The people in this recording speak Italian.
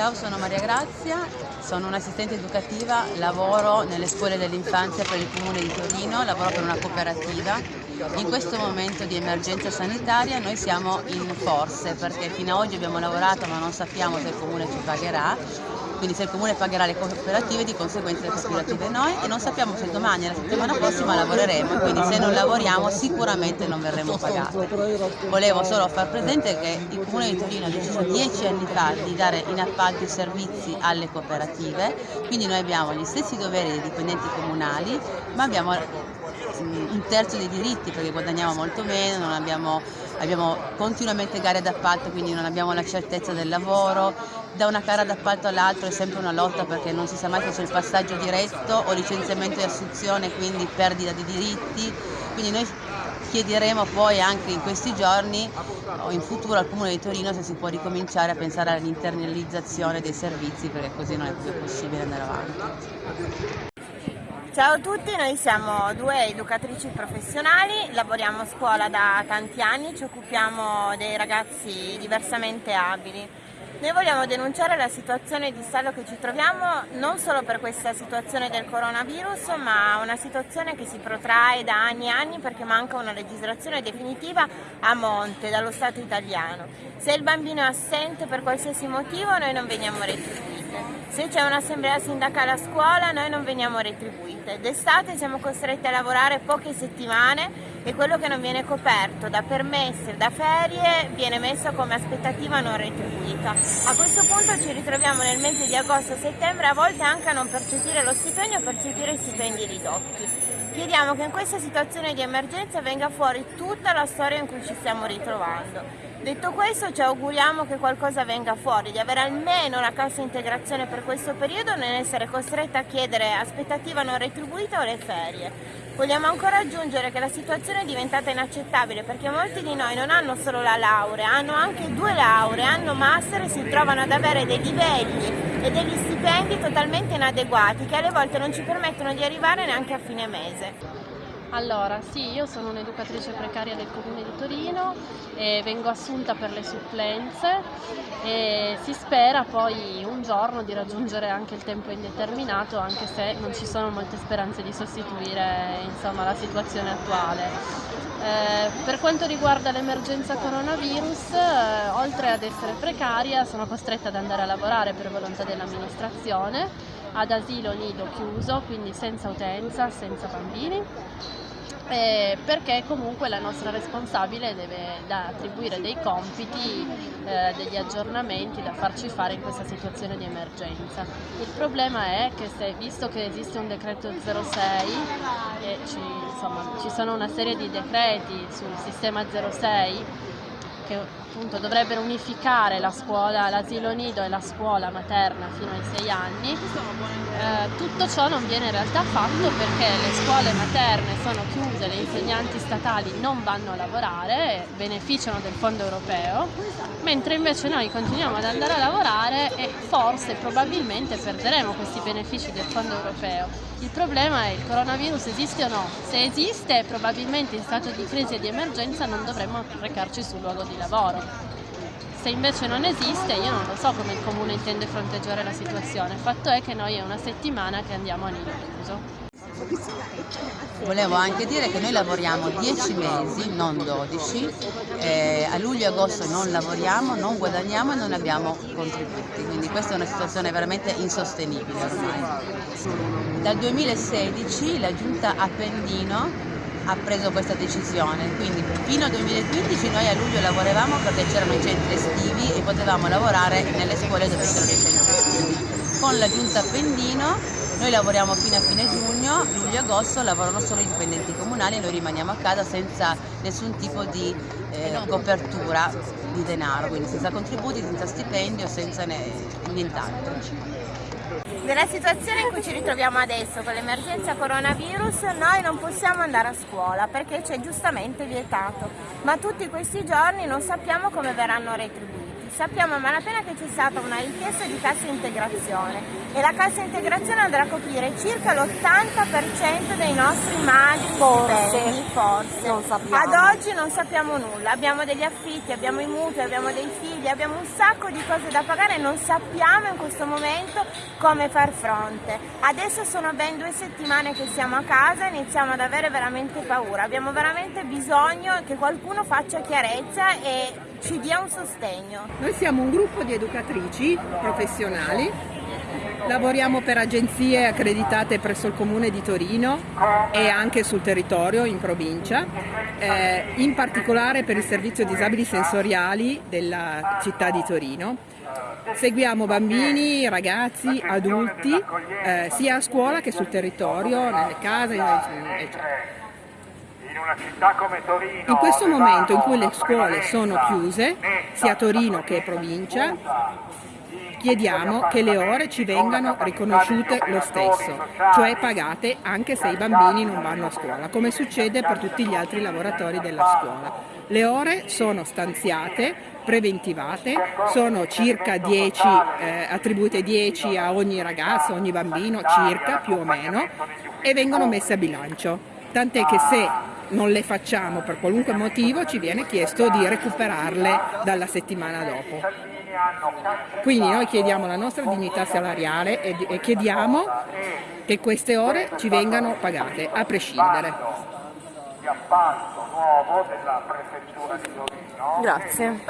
Ciao, sono Maria Grazia, sono un'assistente educativa, lavoro nelle scuole dell'infanzia per il Comune di Torino, lavoro per una cooperativa. In questo momento di emergenza sanitaria noi siamo in forze perché fino ad oggi abbiamo lavorato ma non sappiamo se il Comune ci pagherà quindi se il comune pagherà le cooperative di conseguenza le cooperative noi e non sappiamo se domani e la settimana prossima lavoreremo. Quindi se non lavoriamo sicuramente non verremo pagati. Volevo solo far presente che il comune di Torino ha deciso dieci anni fa di dare in appalto i servizi alle cooperative, quindi noi abbiamo gli stessi doveri dei dipendenti comunali ma abbiamo un terzo dei diritti perché guadagniamo molto meno, abbiamo, abbiamo continuamente gare d'appalto quindi non abbiamo la certezza del lavoro, da una gara d'appalto all'altra è sempre una lotta perché non si sa mai se c'è il passaggio diretto o licenziamento e assunzione quindi perdita di diritti, quindi noi chiederemo poi anche in questi giorni o in futuro al Comune di Torino se si può ricominciare a pensare all'internalizzazione dei servizi perché così non è più possibile andare avanti. Ciao a tutti, noi siamo due educatrici professionali, lavoriamo a scuola da tanti anni, ci occupiamo dei ragazzi diversamente abili. Noi vogliamo denunciare la situazione di stallo che ci troviamo non solo per questa situazione del coronavirus, ma una situazione che si protrae da anni e anni perché manca una legislazione definitiva a monte dallo Stato italiano. Se il bambino è assente per qualsiasi motivo noi non veniamo retribuiti. Se c'è un'assemblea sindacale a scuola noi non veniamo retribuite. D'estate siamo costretti a lavorare poche settimane e quello che non viene coperto da permessi da ferie viene messo come aspettativa non retribuita. A questo punto ci ritroviamo nel mese di agosto-settembre a volte anche a non percepire lo stipendio o percepire stipendi ridotti. Chiediamo che in questa situazione di emergenza venga fuori tutta la storia in cui ci stiamo ritrovando Detto questo ci auguriamo che qualcosa venga fuori, di avere almeno la cassa integrazione per questo periodo non essere costretta a chiedere aspettativa non retribuita o le ferie. Vogliamo ancora aggiungere che la situazione è diventata inaccettabile perché molti di noi non hanno solo la laurea, hanno anche due lauree, hanno master e si trovano ad avere dei livelli e degli stipendi totalmente inadeguati che alle volte non ci permettono di arrivare neanche a fine mese. Allora, sì, io sono un'educatrice precaria del Comune di Torino e vengo assunta per le supplenze e si spera poi un giorno di raggiungere anche il tempo indeterminato anche se non ci sono molte speranze di sostituire insomma, la situazione attuale. Eh, per quanto riguarda l'emergenza coronavirus, eh, oltre ad essere precaria sono costretta ad andare a lavorare per volontà dell'amministrazione ad asilo nido chiuso, quindi senza utenza, senza bambini, eh, perché comunque la nostra responsabile deve da attribuire dei compiti, eh, degli aggiornamenti da farci fare in questa situazione di emergenza. Il problema è che se, visto che esiste un decreto 06 e ci, insomma, ci sono una serie di decreti sul sistema 06 che appunto dovrebbero unificare la scuola, l'asilo nido e la scuola materna fino ai sei anni, eh, tutto ciò non viene in realtà fatto perché le scuole materne sono chiuse, le insegnanti statali non vanno a lavorare, beneficiano del fondo europeo, mentre invece noi continuiamo ad andare a lavorare e forse probabilmente perderemo questi benefici del fondo europeo. Il problema è il coronavirus esiste o no? Se esiste probabilmente in stato di crisi e di emergenza non dovremmo recarci sul luogo di lavoro. Se invece non esiste, io non lo so come il Comune intende fronteggiare la situazione. Il fatto è che noi è una settimana che andiamo a nido chiuso. Volevo anche dire che noi lavoriamo 10 mesi, non 12, eh, a luglio e agosto non lavoriamo, non guadagniamo e non abbiamo contributi, quindi questa è una situazione veramente insostenibile ormai. Dal 2016 la giunta Appendino ha preso questa decisione, quindi fino al 2015 noi a luglio lavoravamo perché c'erano i centri estivi e potevamo lavorare nelle scuole dove c'erano i centri estivi. Con la giunta Appendino noi lavoriamo fino a fine giugno, luglio e agosto lavorano solo i dipendenti comunali e noi rimaniamo a casa senza nessun tipo di eh, copertura di denaro, quindi senza contributi, senza stipendio, senza nient'altro. Nella situazione in cui ci ritroviamo adesso con l'emergenza coronavirus noi non possiamo andare a scuola perché c'è giustamente vietato, ma tutti questi giorni non sappiamo come verranno retribuiti. Sappiamo a malapena che c'è stata una richiesta di cassa integrazione e la cassa integrazione andrà a coprire circa l'80% dei nostri magri Forse. forse. Non sappiamo. Ad oggi non sappiamo nulla, abbiamo degli affitti, abbiamo i mutui, abbiamo dei figli, abbiamo un sacco di cose da pagare e non sappiamo in questo momento come far fronte. Adesso sono ben due settimane che siamo a casa e iniziamo ad avere veramente paura, abbiamo veramente bisogno che qualcuno faccia chiarezza e ci dia un sostegno. Noi siamo un gruppo di educatrici professionali, lavoriamo per agenzie accreditate presso il Comune di Torino e anche sul territorio in provincia, eh, in particolare per il servizio disabili sensoriali della città di Torino. Seguiamo bambini, ragazzi, adulti, eh, sia a scuola che sul territorio, nelle case, eccetera. In questo momento in cui le scuole sono chiuse, sia Torino che provincia, chiediamo che le ore ci vengano riconosciute lo stesso, cioè pagate anche se i bambini non vanno a scuola, come succede per tutti gli altri lavoratori della scuola. Le ore sono stanziate, preventivate, sono circa 10, eh, attribuite 10 a ogni ragazzo, ogni bambino, circa, più o meno, e vengono messe a bilancio. Tant'è che se non le facciamo per qualunque motivo ci viene chiesto di recuperarle dalla settimana dopo. Quindi noi chiediamo la nostra dignità salariale e, chiediamo che queste ore ci vengano pagate, a prescindere. Grazie.